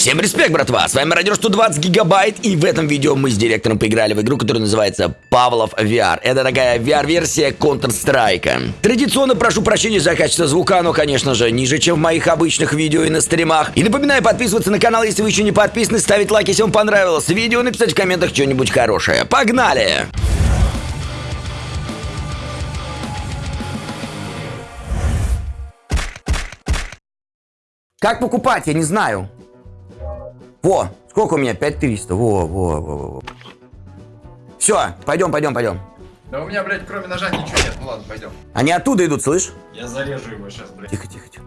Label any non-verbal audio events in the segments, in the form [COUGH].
Всем респект, братва! С вами Радио 120 Гигабайт, и в этом видео мы с директором поиграли в игру, которая называется Павлов VR. Это такая VR-версия Counter-Strike. Традиционно прошу прощения за качество звука, но, конечно же, ниже, чем в моих обычных видео и на стримах. И напоминаю подписываться на канал, если вы еще не подписаны, ставить лайк, если вам понравилось видео, написать в комментах что-нибудь хорошее. Погнали! Как покупать, я не знаю. Во, сколько у меня? 5300. Во, во, во, во. Все, пойдем, пойдем, пойдем. Да у меня, блядь, кроме ножа ничего нет. Ну ладно, пойдем. Они оттуда идут, слышь? Я зарежу его сейчас, блядь. Тихо, тихо, тихо.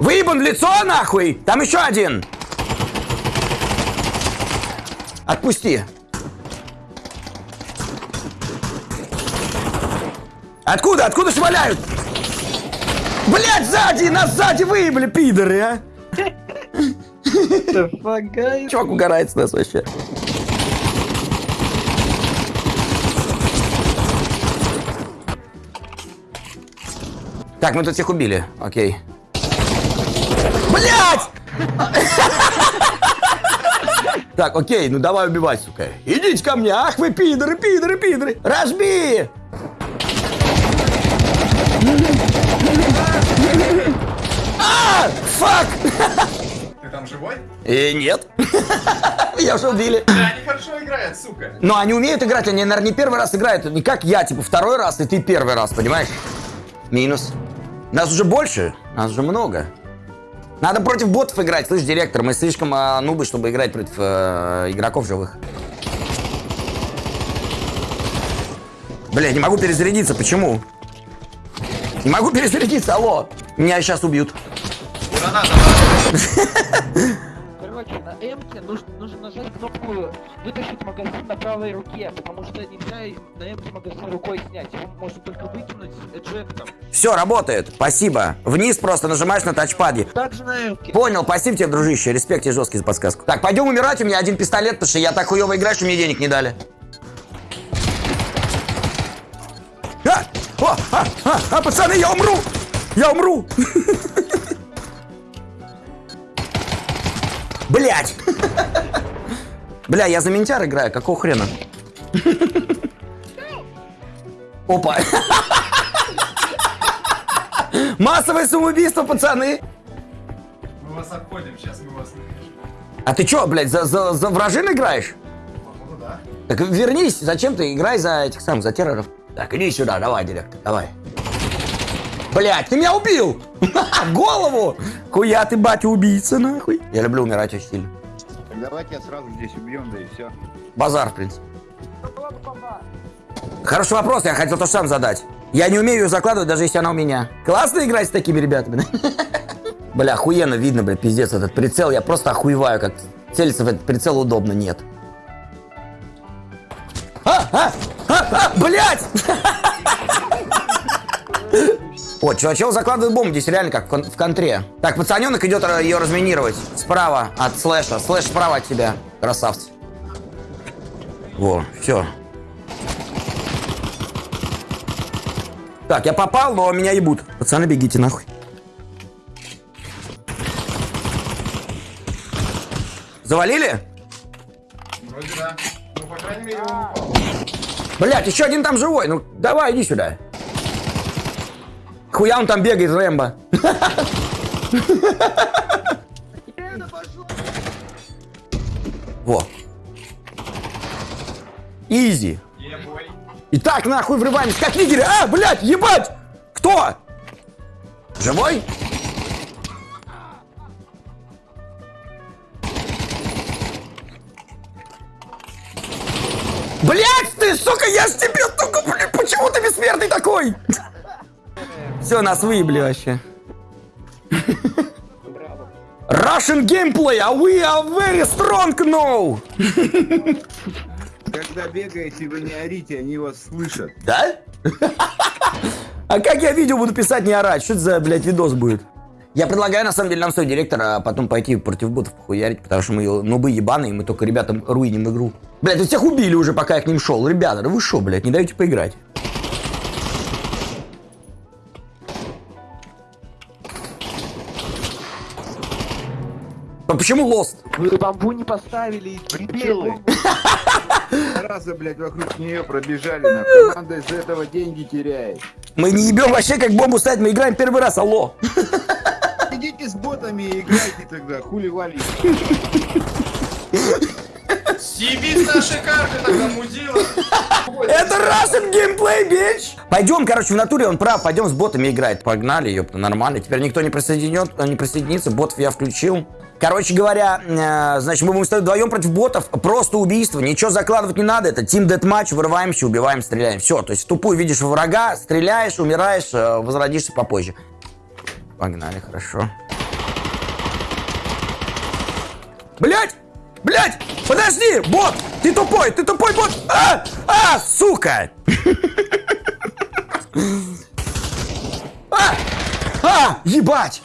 Выебан в лицо, нахуй! Там еще один! Отпусти. Откуда? Откуда шваляют? Блять, сзади! Нас сзади выебали, пидоры, а! Чувак угорает с нас вообще. Так, мы тут всех убили. Окей. Блять! Так, окей, ну давай убивать, сука. Идите ко мне. Ах вы пидоры, пидоры, пидоры. Разбей! А! Фак! [LAUGHS] Живой? И нет. [LAUGHS] Я уже убили. Да, они хорошо играют, сука. Но они умеют играть, они, наверное, не первый раз играют. Не как я, типа, второй раз, и ты первый раз, понимаешь? Минус. Нас уже больше, нас уже много. Надо против ботов играть, слышь, директор, мы слишком э, нубы, чтобы играть против э, игроков живых. Бля, не могу перезарядиться, почему? Не могу перезарядиться, алло. Меня сейчас убьют. Граната. Короче, на М нужно, нужно нажать кнопку вытащить магазин на правой руке, потому что нельзя на М магазин рукой снять. Его можно только выкинуть эджектом. Все, работает, спасибо. Вниз просто нажимаешь на тачпаде. Также на М. Понял, спасибо тебе, дружище. Респект тебе жесткий за подсказку. Так, пойдем умирать. У меня один пистолет, потому что я так хуево играю, что мне денег не дали. А! А, а, а, пацаны, я умру! Я умру! [LAUGHS] Блять! Бля, я за ментяр играю, какого хрена? Опа! Массовое самоубийство, пацаны! Мы вас обходим, сейчас мы вас напишем. А ты чё, блядь, за, за, за вражин играешь? Походу, да. Так вернись, зачем ты играй за этих самых, за терроров? Так, иди сюда, давай, директор, давай. Блять, ты меня убил! [LAUGHS] Голову! Хуя ты, батя, убийца, нахуй. Я люблю умирать очень сильно. Так давайте я сразу здесь убьем, да и все. Базар, в принципе. Хороший вопрос, я хотел то же сам задать. Я не умею ее закладывать, даже если она у меня. Классно играть с такими ребятами? [LAUGHS] Бля, охуенно видно, бля, пиздец, этот прицел. Я просто охуеваю, как целиться в этот прицел удобно, нет. А, а, а, а, блядь! [LAUGHS] О, чувачел закладывает бомбу, здесь реально как в, кон- в контре. Так, пацаненок идет ра- ее разминировать. Справа от слэша. Слэш справа от тебя. Красавцы. Во, все. Так, я попал, но меня ебут. Пацаны, бегите нахуй. Завалили? Вроде да. Ну, по крайней мере, он упал. Блять, еще один там живой. Ну, давай, иди сюда. Хуя он там бегает, Рэмбо. Во. Изи. Итак, нахуй врываемся, как нигеры. А, блядь, ебать! Кто? Живой? Блядь, ты, сука, я ж тебе, сука, блядь, почему ты бессмертный такой? Все, нас выебли вообще. Russian gameplay, а we are very strong now. Когда бегаете, вы не орите, они вас слышат. Да? А как я видео буду писать, не орать? Что это за, блядь, видос будет? Я предлагаю, на самом деле, нам стоит директора а потом пойти против ботов похуярить, потому что мы нубы ебаные, мы только ребятам руиним игру. Блядь, вы всех убили уже, пока я к ним шел. Ребята, да вы шо, блядь, не даете поиграть? А почему лост? Вы бамбу не поставили, и Дебилы. Раза, блядь, вокруг нее пробежали. На команда из этого деньги теряет. Мы не ебем вообще как бомбу ставить, мы играем первый раз, алло. Идите с ботами и играйте тогда, хули вали. Съебись наши карты тогда, мудила. Это Russian геймплей, бич! Пойдем, короче, в натуре он прав, пойдем с ботами играть. Погнали, ёпта, нормально. Теперь никто не присоединет, не присоединится, ботов я включил. Короче говоря, э, значит, мы будем стоять вдвоем против ботов. Просто убийство, ничего закладывать не надо. Это тим дэтматч, вырываемся, убиваем, стреляем. Все, то есть тупую видишь врага, стреляешь, умираешь, э, возродишься попозже. Погнали, хорошо. Блять! Блять! Подожди! Бот! Ты тупой! Ты тупой бот! А! А! Сука! [LAUGHS] А! А! Ебать!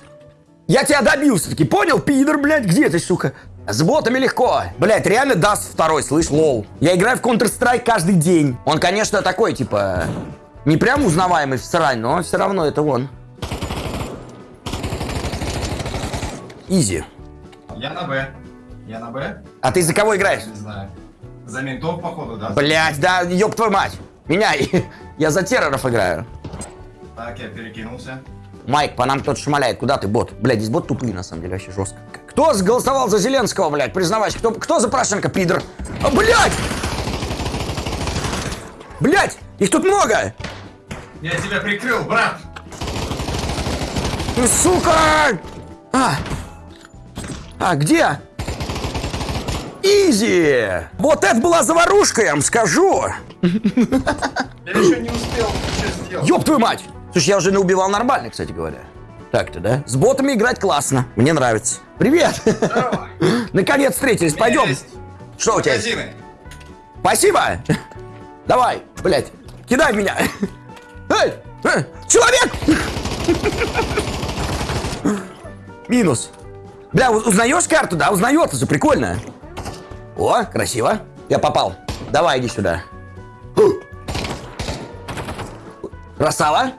Я тебя добился таки, понял, пидор, блядь, где ты, сука? С ботами легко. Блядь, реально даст второй, слышь, лол. Я играю в Counter-Strike каждый день. Он, конечно, такой, типа, не прям узнаваемый в срань, но все равно это он. Изи. Я на Б. Я на Б? А ты за кого играешь? Не знаю. За ментов, походу, да? Блять, да, ёб твою мать. Меняй. [LAUGHS] Я за терроров играю. Так, я перекинулся. Майк, по нам кто-то шмаляет. Куда ты, бот? Блядь, здесь бот тупые, на самом деле, вообще жестко. Кто голосовал за Зеленского, блядь? Признавайся, кто, кто за Порошенко, пидор? А, блядь! Блядь, их тут много! Я тебя прикрыл, брат! Ну, сука! А, а где? Изи! Вот это была заварушка, я вам скажу! Я еще не успел что сделать. Ёб твою мать! Слушай, я уже наубивал нормально, кстати говоря. Так-то, да? С ботами играть классно. Мне нравится. Привет! Наконец встретились, пойдем. Что у тебя? Магазины. Спасибо! Давай, блядь, кидай меня! Эй! э, Человек! Минус. Бля, узнаешь карту, да? Узнается же, прикольно. О, красиво. Я попал. Давай, иди сюда. Красава.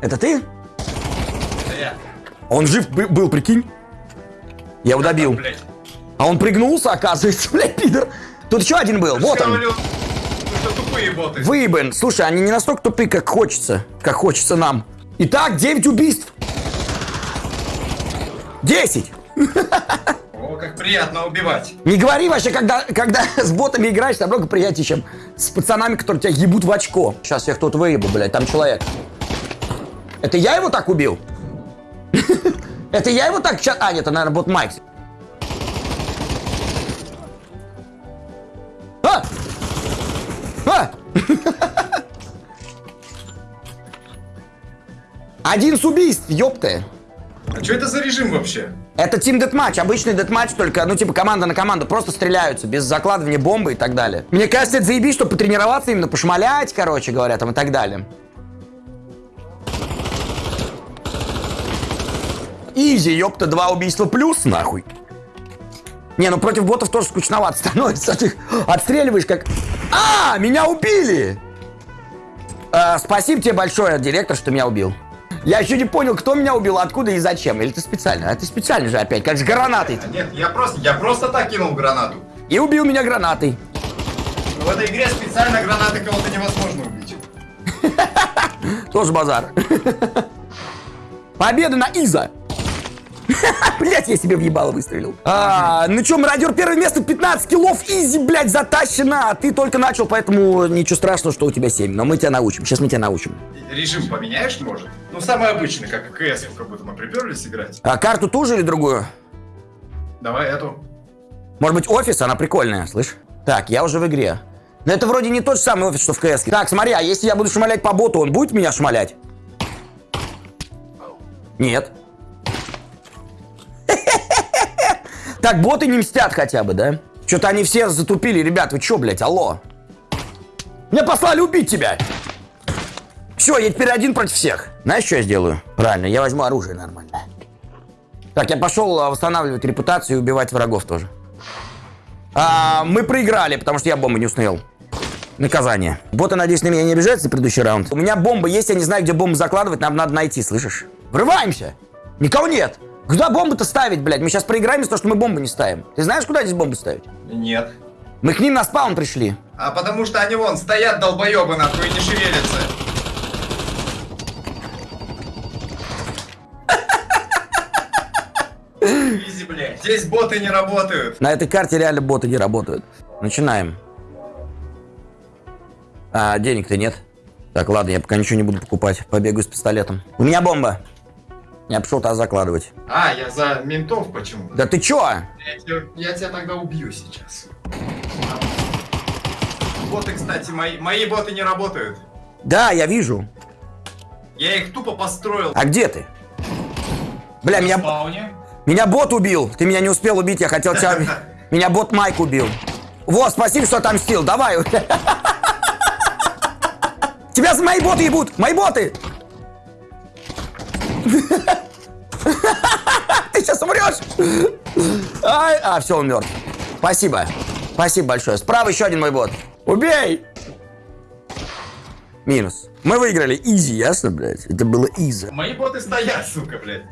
Это ты? Это я. Он жив бы- был, прикинь. Я его добил. Блядь. А он пригнулся, оказывается, [LAUGHS] блядь, пидор. Тут еще один был, вот он. говорил. Выебан. Слушай, они не настолько тупые, как хочется. Как хочется нам. Итак, 9 убийств. 10. [LAUGHS] О, как приятно убивать. Не говори вообще, когда, когда [LAUGHS] с ботами играешь, намного приятнее, чем с пацанами, которые тебя ебут в очко. Сейчас я кто-то выебу, блядь, там человек. Это я его так убил? [LAUGHS] Это я его так сейчас... А, нет, это, наверное, бот Майк. А! А! [LAUGHS] Один с убийств, ёпты. А что это за режим вообще? Это тим дэтматч, обычный дэтматч, только, ну, типа, команда на команду, просто стреляются, без закладывания бомбы и так далее. Мне кажется, это заебись, чтобы потренироваться именно, пошмалять, короче говоря, там и так далее. Изи, ёпта, два убийства плюс, нахуй. Не, ну против ботов тоже скучновато [LAUGHS] становится. Ты отстреливаешь как... А, меня убили! Э, спасибо тебе большое, директор, что меня убил. Я еще не понял, кто меня убил, откуда и зачем. Или ты специально? А ты специально же опять, как с гранатой. А Нет, я просто, я просто так кинул гранату. И убил меня гранатой. В этой игре специально гранаты кого-то невозможно убить. [LAUGHS] Тоже базар. [LAUGHS] Победа на Иза. [LAUGHS] Блять, я себе въебало выстрелил. А, ну чё, мародер первое место, 15 киллов, изи, блядь, затащено. А ты только начал, поэтому ничего страшного, что у тебя 7. Но мы тебя научим, сейчас мы тебя научим. Режим поменяешь, может? Ну, самый обычный, как и КС, как будто мы приперлись играть. А карту ту же или другую? Давай эту. Может быть, офис, она прикольная, слышь? Так, я уже в игре. Но это вроде не тот же самый офис, что в КС. Так, смотри, а если я буду шмалять по боту, он будет меня шмалять? Нет. Так, боты не мстят хотя бы, да? Что-то они все затупили, ребят, вы чё, блядь, алло? Меня послали убить тебя! Все, я теперь один против всех. Знаешь, что я сделаю? Правильно, я возьму оружие нормально. Так, я пошел а, восстанавливать репутацию и убивать врагов тоже. А, мы проиграли, потому что я бомбу не установил. Наказание. Боты, надеюсь, на меня не обижаются за предыдущий раунд. У меня бомба есть, я не знаю, где бомбу закладывать, нам надо найти, слышишь? Врываемся! Никого нет! Куда бомбы-то ставить, блядь? Мы сейчас проиграем из-за того, что мы бомбы не ставим. Ты знаешь, куда здесь бомбы ставить? Нет. Мы к ним на спаун пришли. А потому что они вон стоят долбоебы нахуй и не шевелятся. Изи, блядь. Здесь боты не работают. На этой карте реально боты не работают. Начинаем. А, денег-то нет. Так, ладно, я пока ничего не буду покупать. Побегаю с пистолетом. У меня бомба. Я пошел туда закладывать. А, я за ментов почему? Да ты чё? Я, тебя- я тебя тогда убью сейчас. Боты, кстати, мои, мои боты не работают. Да, я вижу. Я их тупо построил. А где ты? Бля, В меня, спауне. меня бот убил. Ты меня не успел убить, я хотел тебя... [LAUGHS] Меня бот Майк убил. Вот, спасибо, что отомстил. Давай. [LAUGHS] Тебя с мои боты ебут. Мои боты. [LAUGHS] Ты сейчас умрешь. Ай, а, все, он мертв. Спасибо. Спасибо большое. Справа еще один мой бот. Убей. Минус. Мы выиграли. Изи, ясно, блядь? Это было изи. Мои боты стоят, сука, блядь.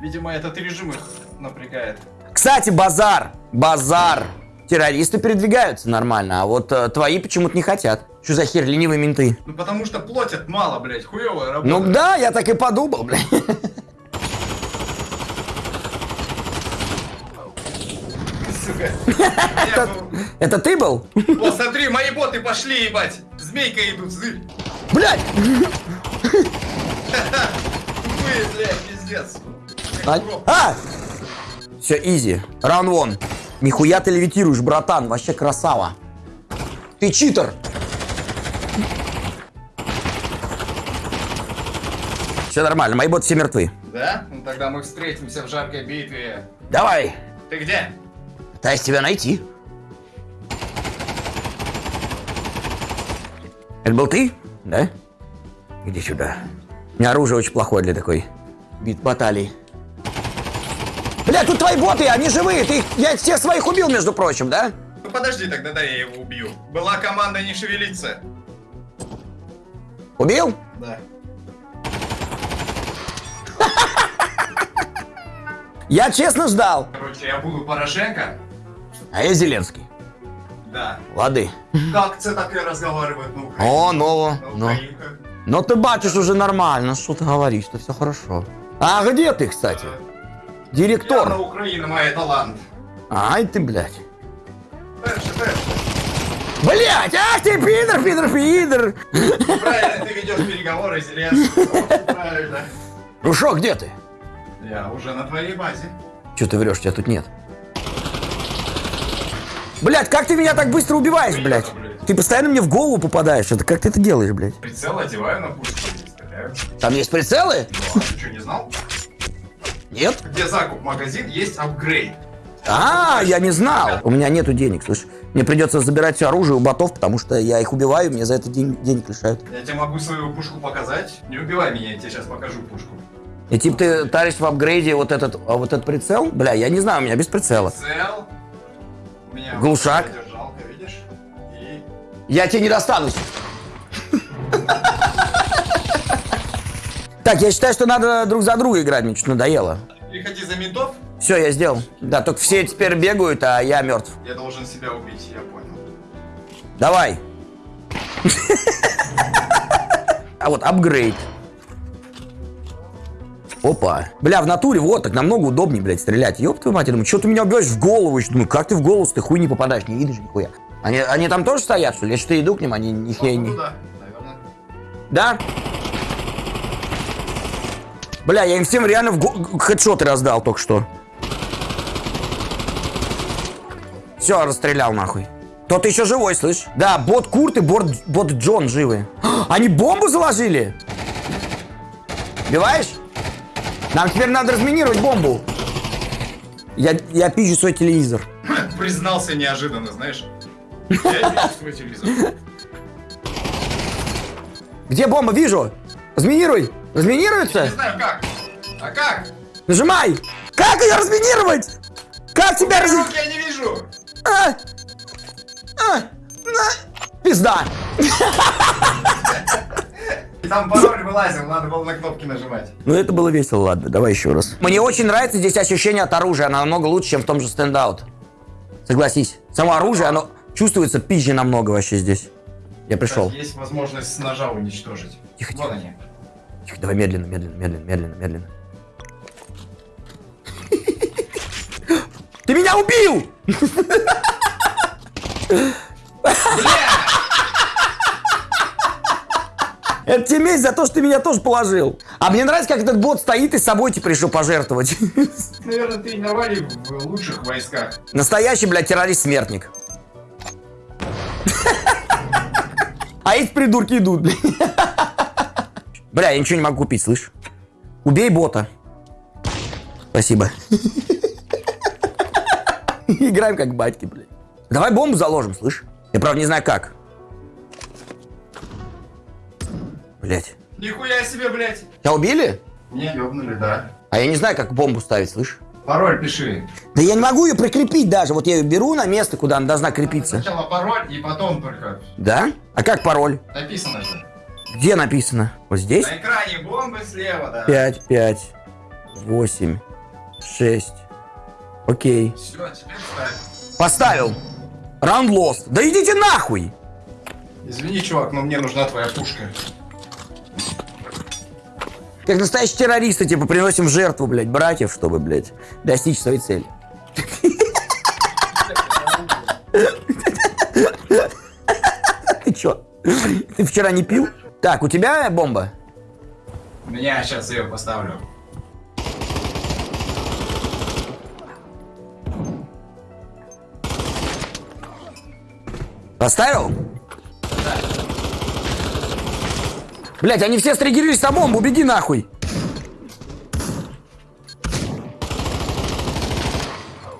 Видимо, этот режим их напрягает. Кстати, базар, базар. Террористы передвигаются нормально, а вот э, твои почему-то не хотят. Что за хер, ленивые менты? Ну потому что платят мало, блядь, хуевая работа. Ну да, я так и подумал, блядь. [LAUGHS] Это ты был? О, смотри, мои боты пошли, ебать. Змейка идут, зырь. Блядь! Тупые, блядь, пиздец. А! а! Все, изи. Раунд вон. Нихуя ты левитируешь, братан. Вообще красава. Ты читер. Все нормально, мои боты все мертвы. Да? Ну тогда мы встретимся в жаркой битве. Давай, Ты где? пытаюсь тебя найти. Это был ты? Да? Иди сюда. У меня оружие очень плохое для такой бит баталии. Бля, тут твои боты, они живые. Ты, их- я всех своих убил, между прочим, да? Ну подожди, тогда да, я его убью. Была команда не шевелиться. Убил? Да. [LAUGHS] Я честно ждал. Короче, я буду Порошенко. А я Зеленский. Да. Лады. Как це таке разговаривать на Украине? О, ново. Ну. Но ты бачишь уже нормально, что ты говоришь, что все хорошо. А где ты, кстати? Директор. Украину має талант. Ай ты, блядь. Блядь, ах ты, пидор, пидор, пидор. Правильно, ты ведешь переговоры с Зеленским. [LAUGHS] Правильно. Ну шо, где ты? Я уже на твоей базе. Че ты врешь, тебя тут нет. Блядь, как ты меня так быстро убиваешь, блядь? Ты постоянно мне в голову попадаешь. Это как ты это делаешь, блядь? Прицел одеваю на пушку и стреляю. Там есть прицелы? Ну, а ты что, не знал? Нет? Где закуп магазин, есть апгрейд. А, я не знал. У меня нету денег, слышь. Мне придется забирать все оружие у ботов, потому что я их убиваю, мне за это день- денег лишают. Я тебе могу свою пушку показать. Не убивай меня, я тебе сейчас покажу пушку. И типа ты таришь в апгрейде вот этот, а вот этот прицел? Бля, я не знаю, у меня без прицела. Прицел. У меня Глушак. держалка, видишь? И Я тебе не достанусь. Так, я считаю, что надо друг за друга играть, мне что-то надоело. переходи за ментов. Все, я сделал. Да, только все теперь бегают, а я мертв. Я должен себя убить, я понял. Давай. А вот апгрейд. Опа. Бля, в натуре вот так намного удобнее, блядь, стрелять. Ёб твою мать, я думаю, что ты меня убиваешь в голову еще? Думаю, как ты в голову, ты хуй не попадаешь, не видишь нихуя. Они, они там тоже стоят, что ли? Я что-то иду к ним, они нихуя не... Да, наверное. Да? Бля, я им всем реально в хедшоты раздал только что. Все, расстрелял нахуй. Тот еще живой, слышь? Да, бот Курт и бот, бот Джон живы. [GASPS] Они бомбу заложили? Убиваешь? Нам теперь надо разминировать бомбу. Я, я пизжу свой телевизор. [LAUGHS] Признался неожиданно, знаешь. [LAUGHS] Я вижу свой телевизор. Где бомба? Вижу. Разминируй. Не Разминируется? знаю как. А как? Нажимай! Как ее разминировать? Как тебя раз... Рук я не вижу. А! А! На! Пизда! там пароль вылазил, надо было на кнопки нажимать. Ну это было весело, ладно, давай еще раз. Мне очень нравится здесь ощущение от оружия, оно намного лучше, чем в том же стендаут. Согласись. Само оружие, оно чувствуется пизже намного вообще здесь. Я пришел. Есть возможность с ножа уничтожить. Тихо, Вон тихо. они. Тихо, давай медленно, медленно, медленно, медленно, медленно. Ты меня убил! Это тебе месть за то, что ты меня тоже положил. А мне нравится, как этот бот стоит и с собой типа решил пожертвовать. Наверное, тренировали в лучших войсках. Настоящий, блядь, террорист-смертник. А эти придурки идут, блядь. Бля, я ничего не могу купить, слышь? Убей бота. Спасибо. [LAUGHS] Играем как батьки, блядь. Давай бомбу заложим, слышь? Я, правда, не знаю как. Блядь. Нихуя себе, блядь. Тебя убили? Не, ёбнули, да. А я не знаю, как бомбу ставить, слышь? Пароль пиши. Да я не могу ее прикрепить даже. Вот я ее беру на место, куда она должна крепиться. Сначала пароль, и потом только Да? А как пароль? написано же. Где написано? Вот здесь? На экране бомбы слева, да. 5, 5, 8, 6. Окей. Все, теперь ставь. Поставил. Раунд lost. Да идите нахуй! Извини, чувак, но мне нужна твоя пушка. Как настоящие террористы, типа, приносим в жертву, блядь, братьев, чтобы, блядь, достичь своей цели. Ты чё? Ты вчера не пил? Так, у тебя бомба? Я сейчас ее поставлю. Поставил? Блять, они все стригерились на бомбу, беги нахуй.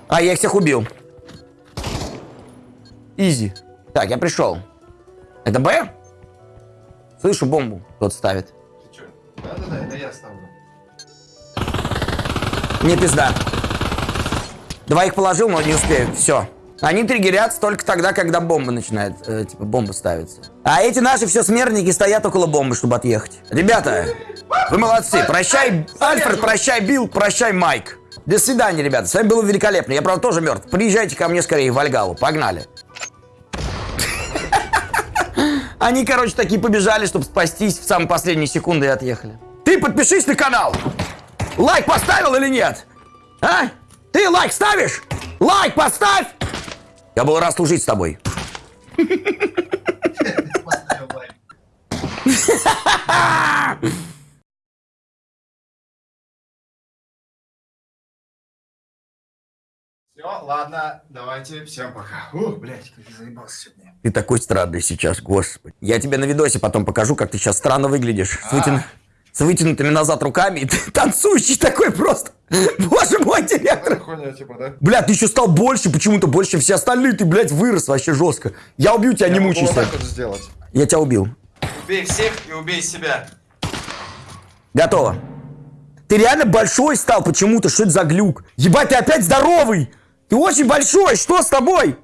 А, я их всех убил. Изи. Так, я пришел. Это Б? Слышу бомбу. Тот ставит. Да-да-да, это я ставлю. Мне пизда. Двоих положил, но не успею. Все. Они триггерятся только тогда, когда бомба начинает, э, типа, бомба ставится. А эти наши все смертники стоят около бомбы, чтобы отъехать. Ребята, вы молодцы. Прощай, Альфред, прощай, Билл, прощай, Майк. До свидания, ребята. С вами было великолепно. Я, правда, тоже мертв. Приезжайте ко мне скорее в Вальгаллу. Погнали. Они, короче, такие побежали, чтобы спастись в самые последние секунды и отъехали. Ты подпишись на канал. Лайк поставил или нет? А? Ты лайк ставишь? Лайк поставь! Я был рад служить с тобой. Поставил [LAUGHS] лайк. [LAUGHS] Все, ладно, давайте, всем пока. Ух, блядь, как я заебался сегодня. Ты такой странный сейчас, господи. Я тебе на видосе потом покажу, как ты сейчас странно выглядишь. С, вытяну- с вытянутыми назад руками. И ты танцующий такой просто. [LAUGHS] Боже мой, директор. Хуйня, типа, да? Бля, ты еще стал больше, почему-то больше, чем все остальные. Ты, блядь, вырос вообще жестко. Я убью тебя, не мучайся. вот сделать. Я тебя убил. Убей всех и убей себя. Готово. Ты реально большой стал почему-то. Что это за глюк? Ебать, ты опять здоровый. Ты очень большой. Что с тобой?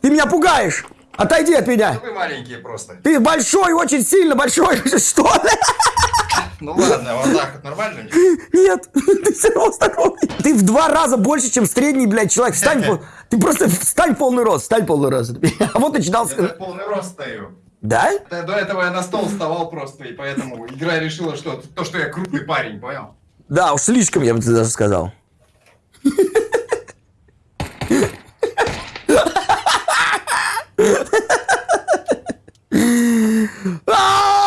Ты меня пугаешь. Отойди от меня. Вы маленькие просто. Ты большой, очень сильно большой. [LAUGHS] Что? Ну ладно, вот так вот нормально? Нет, [LAUGHS] ты все равно здоровый. Ты в два раза больше, чем средний, блядь, человек. Встань, [LAUGHS] ты просто встань полный рост, встань полный рост. А вот начинал... Я полный рост стою. Да? Да, До этого я на стол вставал просто, и поэтому игра решила, что то, что я крупный парень, понял? Да, уж слишком, я бы тебе даже сказал. 아!